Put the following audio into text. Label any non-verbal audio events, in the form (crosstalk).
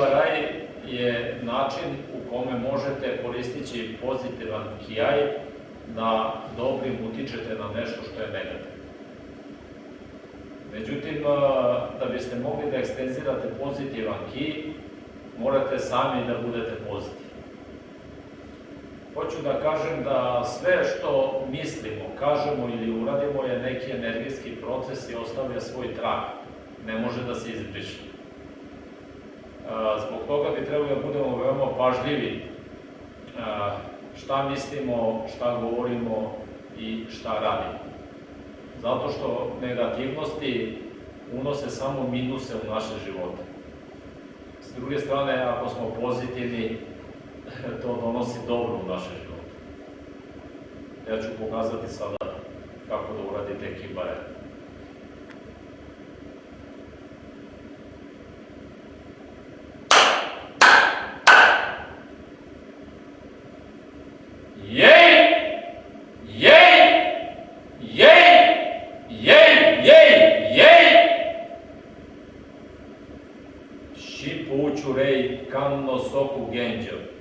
Raj je način u kome možete koristići pozitivan kijaj da dobrim utičete na nešto što je negativno. Međutim, da biste mogli da ekstenzirate pozitivan ki, morate sami da budete pozitivni. Hoću da kažem da sve što mislimo, kažemo ili uradimo je neki energijski proces i ostavlja svoj trag. Ne može da se izbriše. Zbog toga bi trebali da budemo veoma pažljivi šta mislimo, šta govorimo i šta radimo. Zato što negativnosti unose samo minuse u naše živote. S druge strane, ako smo pozitivni, (laughs) to donosi dobro u naše živote. Ja ću pokazati sada kako da uradite kibare. получурей, към носоко генджа.